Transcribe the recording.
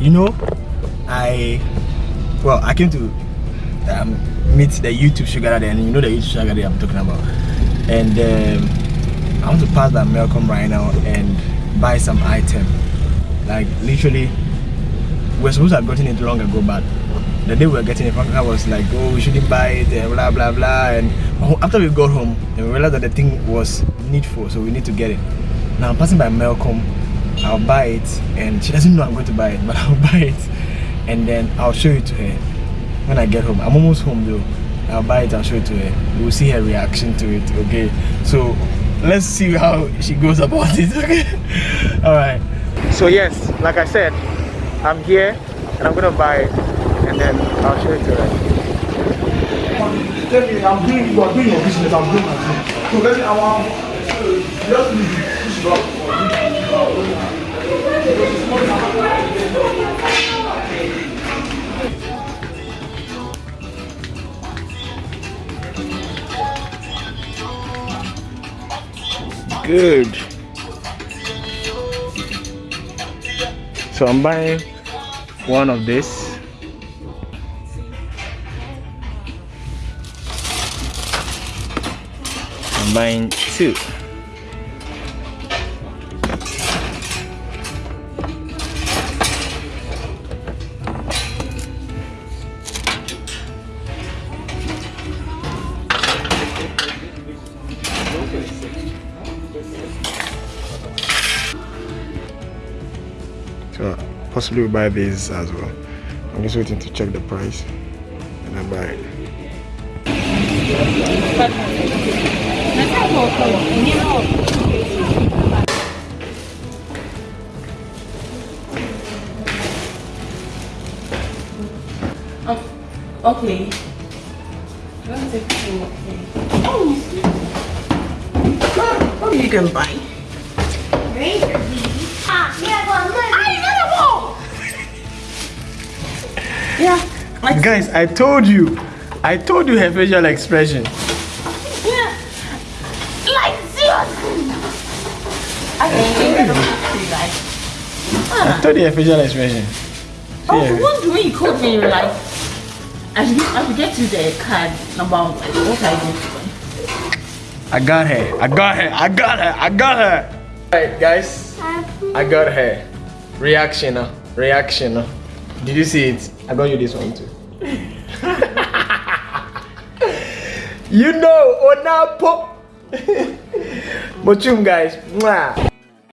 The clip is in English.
you know, I well, I came to um, meet the YouTube sugar daddy, and you know the YouTube sugar daddy I'm talking about. And um, I want to pass by Melcom right now and buy some item. Like literally, we're supposed to have gotten it long ago, but the day we were getting it, I was like, oh, we shouldn't buy it, and blah blah blah. And after we got home, we realized that the thing was needful, so we need to get it. Now I'm passing by Melcom, I'll buy it, and she doesn't know I'm going to buy it, but I'll buy it, and then I'll show it to her when I get home. I'm almost home though. I'll buy it, I'll show it to her. We'll see her reaction to it, okay? So let's see how she goes about it, okay? Alright. So yes, like I said, I'm here and I'm gonna buy it and then I'll show it to her. Tell me, I'm doing, you are doing your business, I'm doing my thing. So let me, I want, uh, just leave Good. So I'm buying one of this. I'm buying two. So possibly we buy these as well. I'm just waiting to check the price and I buy it. Oh, okay. You can buy. Yeah. Like, Guys, I told you. I told you her facial expression. yeah. Like, seriously. Okay, like, I told you her facial expression. oh, Yeah. the one when you called me, you like, I should, I should get you the card number, like, what I do. I got her. I got her. I got her. I got her. Alright, guys. I got her. Reaction. uh, Reaction. uh. Did you see it? I got you this one too. you know, Onapo. Mochum, guys. Mwah.